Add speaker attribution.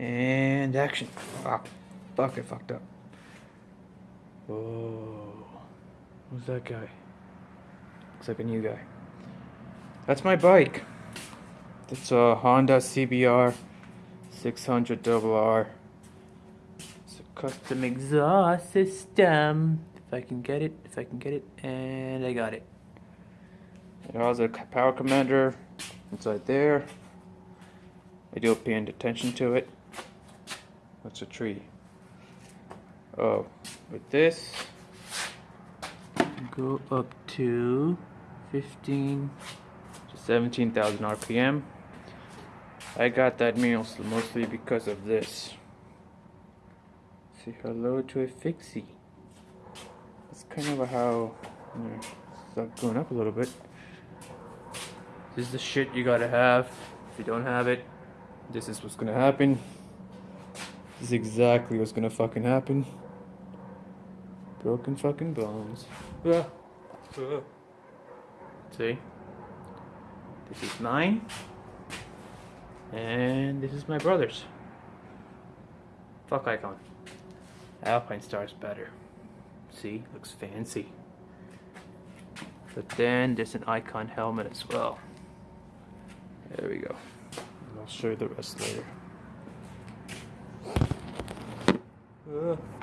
Speaker 1: And action. Ah, fuck, I fucked up. Whoa. Who's that guy? Looks like a new guy. That's my bike. It's a Honda CBR 600 R. It's a custom exhaust system. If I can get it, if I can get it, and I got it. It has a power commander inside there. I do paying attention to it. What's a tree? Oh, with this, go up to 15 to 17,000 RPM. I got that mostly because of this. Say hello to a fixie. That's kind of how you know, start going up a little bit. This is the shit you gotta have. If you don't have it, this is what's gonna happen. This is exactly what's gonna fucking happen. Broken fucking bones. Ah. Ah. See? This is mine. And this is my brother's. Fuck icon. Alpinestars better. See? Looks fancy. But then there's an icon helmet as well. There we go. And I'll show you the rest later. 嗯